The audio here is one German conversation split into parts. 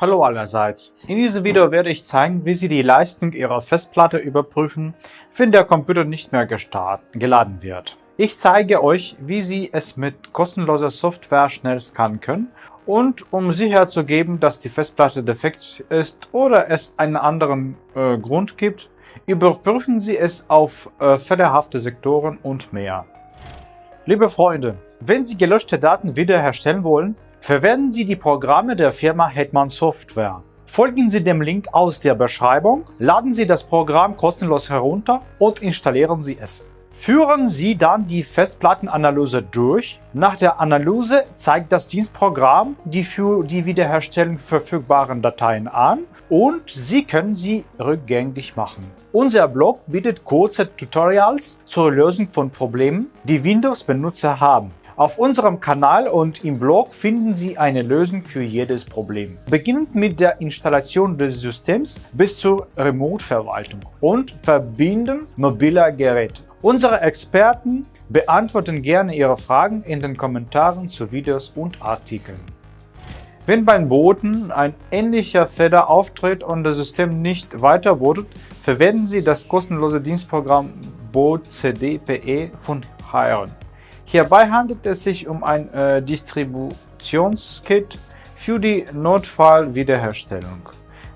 Hallo allerseits. In diesem Video werde ich zeigen, wie Sie die Leistung Ihrer Festplatte überprüfen, wenn der Computer nicht mehr geladen wird. Ich zeige euch, wie Sie es mit kostenloser Software schnell scannen können und um Sicherheit zu geben, dass die Festplatte defekt ist oder es einen anderen äh, Grund gibt, überprüfen Sie es auf äh, fehlerhafte Sektoren und mehr. Liebe Freunde, wenn Sie gelöschte Daten wiederherstellen wollen, verwenden Sie die Programme der Firma Hetman Software. Folgen Sie dem Link aus der Beschreibung, laden Sie das Programm kostenlos herunter und installieren Sie es. Führen Sie dann die Festplattenanalyse durch. Nach der Analyse zeigt das Dienstprogramm die für die Wiederherstellung verfügbaren Dateien an und Sie können sie rückgängig machen. Unser Blog bietet kurze Tutorials zur Lösung von Problemen, die Windows-Benutzer haben. Auf unserem Kanal und im Blog finden Sie eine Lösung für jedes Problem. Beginnend mit der Installation des Systems bis zur Remote-Verwaltung und Verbinden mobiler Geräte. Unsere Experten beantworten gerne Ihre Fragen in den Kommentaren zu Videos und Artikeln. Wenn beim Booten ein ähnlicher Fehler auftritt und das System nicht weiter bootet, verwenden Sie das kostenlose Dienstprogramm Boot CDPE von Hiron. Hierbei handelt es sich um ein äh, Distributionskit für die Notfallwiederherstellung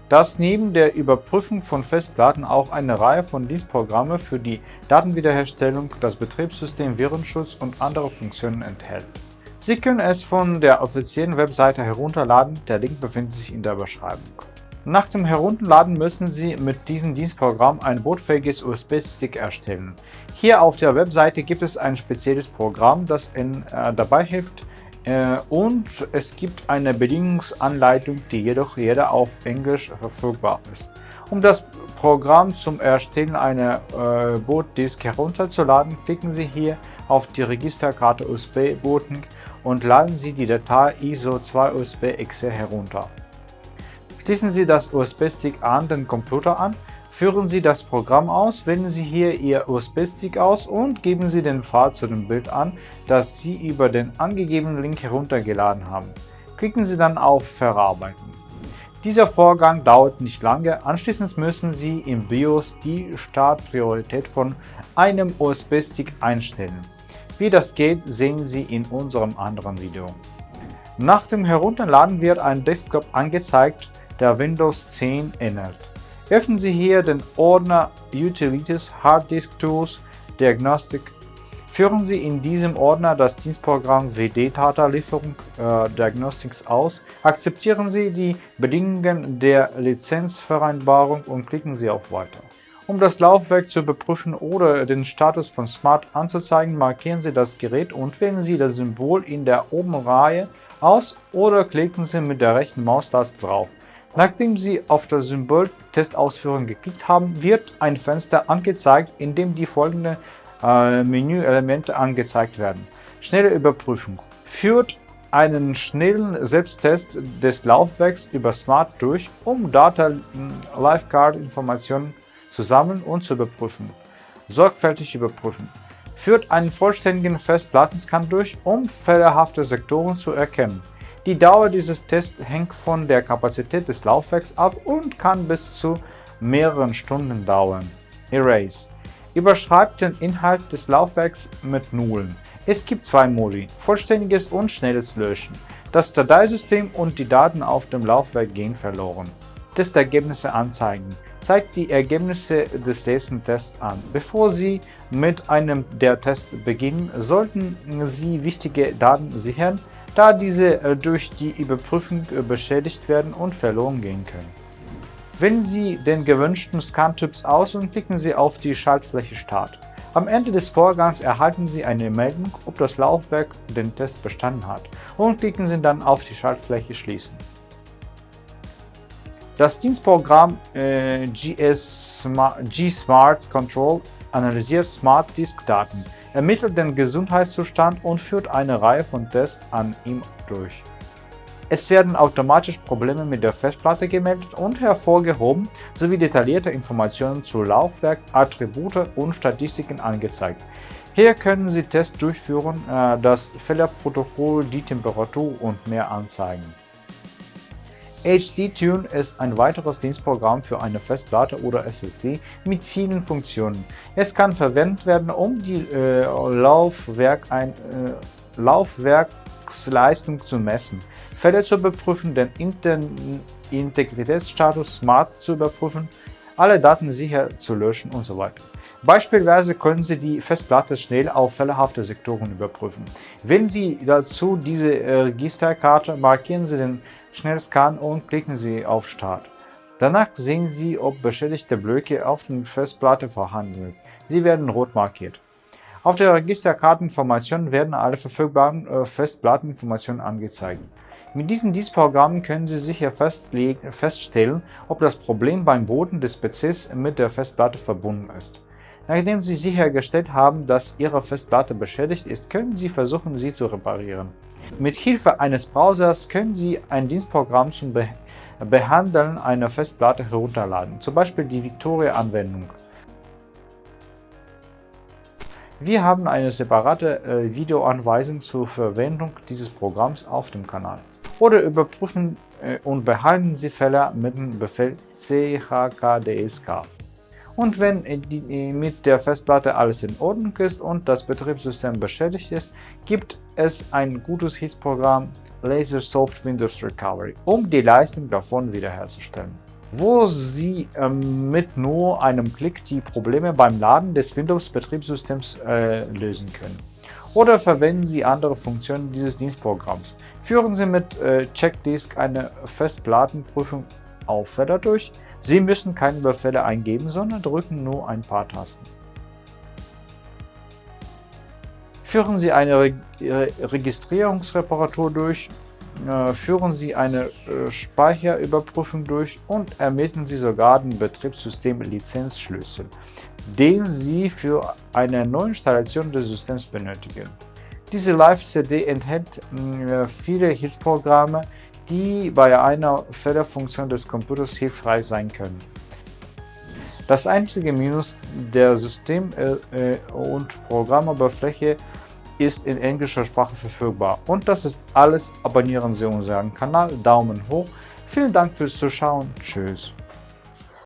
dass neben der Überprüfung von Festplatten auch eine Reihe von Dienstprogramme für die Datenwiederherstellung, das Betriebssystem, Virenschutz und andere Funktionen enthält. Sie können es von der offiziellen Webseite herunterladen, der Link befindet sich in der Beschreibung. Nach dem Herunterladen müssen Sie mit diesem Dienstprogramm ein bootfähiges USB-Stick erstellen. Hier auf der Webseite gibt es ein spezielles Programm, das Ihnen äh, dabei hilft, äh, und es gibt eine Bedingungsanleitung, die jedoch jeder auf Englisch verfügbar ist. Um das Programm zum Erstellen einer äh, Bootdisk herunterzuladen, klicken Sie hier auf die Registerkarte USB Booting und laden Sie die Datei ISO2USB-exe herunter. Schließen Sie das USB-Stick an den Computer an Führen Sie das Programm aus, wählen Sie hier Ihr USB-Stick aus und geben Sie den Pfad zu dem Bild an, das Sie über den angegebenen Link heruntergeladen haben. Klicken Sie dann auf Verarbeiten. Dieser Vorgang dauert nicht lange, anschließend müssen Sie im BIOS die Startpriorität von einem USB-Stick einstellen. Wie das geht, sehen Sie in unserem anderen Video. Nach dem Herunterladen wird ein Desktop angezeigt, der Windows 10 ähnelt. Öffnen Sie hier den Ordner Utilities Hard Disk Tools Diagnostic. Führen Sie in diesem Ordner das Dienstprogramm WD-Data Lieferung äh, Diagnostics aus, akzeptieren Sie die Bedingungen der Lizenzvereinbarung und klicken Sie auf Weiter. Um das Laufwerk zu überprüfen oder den Status von Smart anzuzeigen, markieren Sie das Gerät und wählen Sie das Symbol in der oberen Reihe aus oder klicken Sie mit der rechten Maustaste drauf. Nachdem Sie auf das Symbol Testausführung geklickt haben, wird ein Fenster angezeigt, in dem die folgenden äh, Menüelemente angezeigt werden. Schnelle Überprüfung. Führt einen schnellen Selbsttest des Laufwerks über Smart durch, um Data Live Card Informationen zu sammeln und zu überprüfen. Sorgfältig überprüfen. Führt einen vollständigen Festplattenscan durch, um fehlerhafte Sektoren zu erkennen. Die Dauer dieses Tests hängt von der Kapazität des Laufwerks ab und kann bis zu mehreren Stunden dauern. Erase Überschreibt den Inhalt des Laufwerks mit Nullen. Es gibt zwei Modi, vollständiges und schnelles Löschen. Das Dateisystem und die Daten auf dem Laufwerk gehen verloren. Testergebnisse anzeigen zeigt die Ergebnisse des nächsten Tests an. Bevor Sie mit einem der Tests beginnen, sollten Sie wichtige Daten sichern, da diese äh, durch die Überprüfung äh, beschädigt werden und verloren gehen können. Wählen Sie den gewünschten Scan-Typs aus und klicken Sie auf die Schaltfläche Start. Am Ende des Vorgangs erhalten Sie eine Meldung, ob das Laufwerk den Test bestanden hat und klicken Sie dann auf die Schaltfläche Schließen. Das Dienstprogramm äh, G-Smart Control analysiert Smart Disk Daten ermittelt den Gesundheitszustand und führt eine Reihe von Tests an ihm durch. Es werden automatisch Probleme mit der Festplatte gemeldet und hervorgehoben sowie detaillierte Informationen zu Laufwerk, Attribute und Statistiken angezeigt. Hier können Sie Tests durchführen, äh, das Fehlerprotokoll, die Temperatur und mehr anzeigen. HDTune ist ein weiteres Dienstprogramm für eine Festplatte oder SSD mit vielen Funktionen. Es kann verwendet werden, um die äh, Laufwerk ein, äh, Laufwerksleistung zu messen, Fälle zu überprüfen, den Integritätsstatus Smart zu überprüfen, alle Daten sicher zu löschen und so weiter. Beispielsweise können Sie die Festplatte schnell auf fehlerhafte Sektoren überprüfen. Wählen Sie dazu diese äh, Registerkarte, markieren Sie den Schnellscan und klicken Sie auf Start. Danach sehen Sie, ob beschädigte Blöcke auf der Festplatte vorhanden sind. Sie werden rot markiert. Auf der Registerkarteninformation werden alle verfügbaren äh, Festplatteninformationen angezeigt. Mit diesen Dienstprogrammen können Sie sicher feststellen, ob das Problem beim Boden des PCs mit der Festplatte verbunden ist. Nachdem Sie sichergestellt haben, dass Ihre Festplatte beschädigt ist, können Sie versuchen, sie zu reparieren. Mit Hilfe eines Browsers können Sie ein Dienstprogramm zum Be Behandeln einer Festplatte herunterladen, zum Beispiel die Victoria-Anwendung. Wir haben eine separate äh, Videoanweisung zur Verwendung dieses Programms auf dem Kanal. Oder überprüfen äh, und behalten Sie Fehler mit dem Befehl chkdsk. Und wenn mit der Festplatte alles in Ordnung ist und das Betriebssystem beschädigt ist, gibt es ein gutes Hilfsprogramm LaserSoft Windows Recovery, um die Leistung davon wiederherzustellen, wo Sie ähm, mit nur einem Klick die Probleme beim Laden des Windows-Betriebssystems äh, lösen können. Oder verwenden Sie andere Funktionen dieses Dienstprogramms. Führen Sie mit äh, Checkdisk eine Festplattenprüfung auf Feder durch, Sie müssen keine Befehle eingeben, sondern drücken nur ein paar Tasten. Führen Sie eine Re Registrierungsreparatur durch, äh, führen Sie eine äh, Speicherüberprüfung durch und ermitteln Sie sogar den Betriebssystem-Lizenzschlüssel, den Sie für eine Neuinstallation des Systems benötigen. Diese Live-CD enthält äh, viele Hilfsprogramme, die bei einer Fehlerfunktion des Computers hilfreich sein können. Das einzige Minus der System- äh, und Programmoberfläche ist in englischer Sprache verfügbar. Und das ist alles. Abonnieren Sie unseren Kanal, Daumen hoch. Vielen Dank fürs Zuschauen. Tschüss.